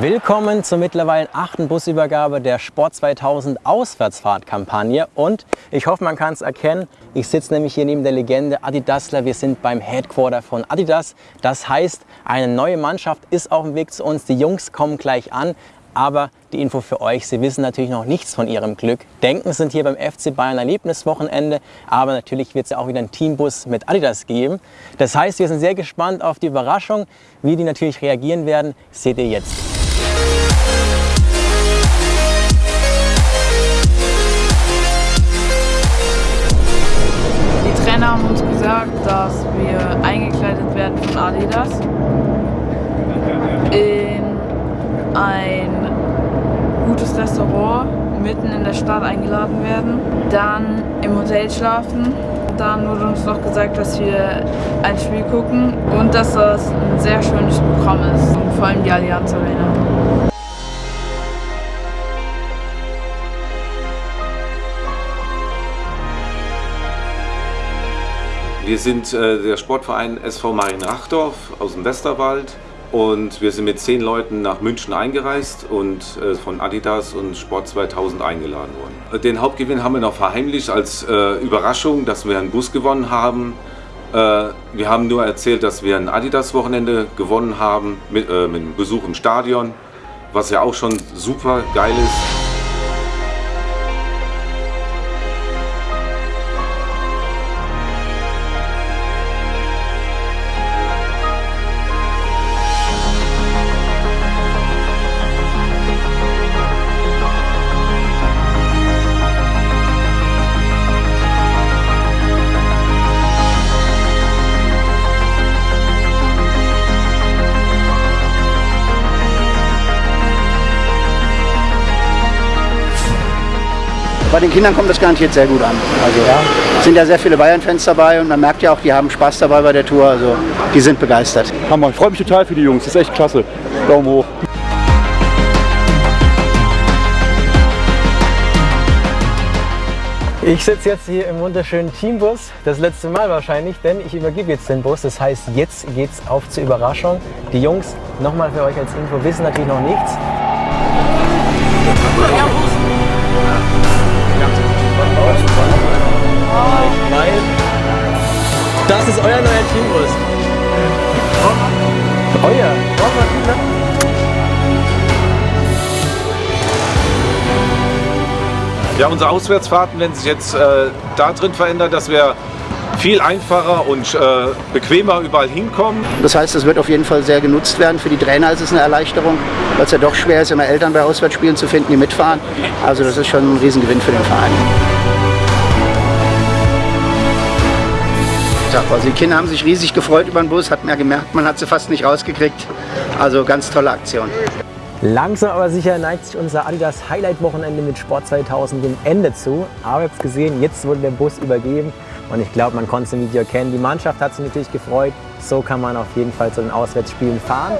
Willkommen zur mittlerweile achten Busübergabe der Sport 2000 Auswärtsfahrtkampagne und ich hoffe, man kann es erkennen, ich sitze nämlich hier neben der Legende Adidasler. Wir sind beim Headquarter von Adidas. Das heißt, eine neue Mannschaft ist auf dem Weg zu uns. Die Jungs kommen gleich an. Aber die Info für euch, Sie wissen natürlich noch nichts von Ihrem Glück. Denken sind hier beim FC Bayern Erlebniswochenende, aber natürlich wird es ja auch wieder einen Teambus mit Adidas geben. Das heißt, wir sind sehr gespannt auf die Überraschung. Wie die natürlich reagieren werden, seht ihr jetzt. Trainer haben uns gesagt, dass wir eingekleidet werden von Adidas in ein gutes Restaurant mitten in der Stadt eingeladen werden, dann im Hotel schlafen. Dann wurde uns noch gesagt, dass wir ein Spiel gucken und dass das ein sehr schönes Programm ist, vor allem die Allianz Arena. Wir sind äh, der Sportverein SV Marienrachdorf aus dem Westerwald und wir sind mit zehn Leuten nach München eingereist und äh, von Adidas und Sport 2000 eingeladen worden. Den Hauptgewinn haben wir noch verheimlicht als äh, Überraschung, dass wir einen Bus gewonnen haben. Äh, wir haben nur erzählt, dass wir ein Adidas-Wochenende gewonnen haben mit, äh, mit einem Besuch im Stadion, was ja auch schon super geil ist. Bei den Kindern kommt das garantiert sehr gut an. Also ja. sind ja sehr viele Bayern-Fans dabei und man merkt ja auch, die haben Spaß dabei bei der Tour. Also die sind begeistert. Hammer, ich freue mich total für die Jungs. Das ist echt klasse. Daumen hoch. Ich sitze jetzt hier im wunderschönen Teambus, das letzte Mal wahrscheinlich, denn ich übergebe jetzt den Bus. Das heißt, jetzt geht's auf zur Überraschung. Die Jungs, nochmal für euch als Info, wissen natürlich noch nichts. Das ist euer neuer Teambus. Euer? Ja, unsere Auswärtsfahrten werden sich jetzt äh, da drin verändern, dass wir viel einfacher und äh, bequemer überall hinkommen. Das heißt, es wird auf jeden Fall sehr genutzt werden. Für die Trainer ist es eine Erleichterung, weil es ja doch schwer ist, immer Eltern bei Auswärtsspielen zu finden, die mitfahren. Also das ist schon ein Riesengewinn für den Verein. Also die Kinder haben sich riesig gefreut über den Bus, hat man gemerkt, man hat sie fast nicht rausgekriegt. Also ganz tolle Aktion. Langsam aber sicher neigt sich unser Adidas Highlight Wochenende mit Sport 2000 dem Ende zu. Aber ihr habt gesehen, jetzt wurde der Bus übergeben und ich glaube, man konnte es im Video erkennen. Die Mannschaft hat sich natürlich gefreut. So kann man auf jeden Fall zu den Auswärtsspielen fahren.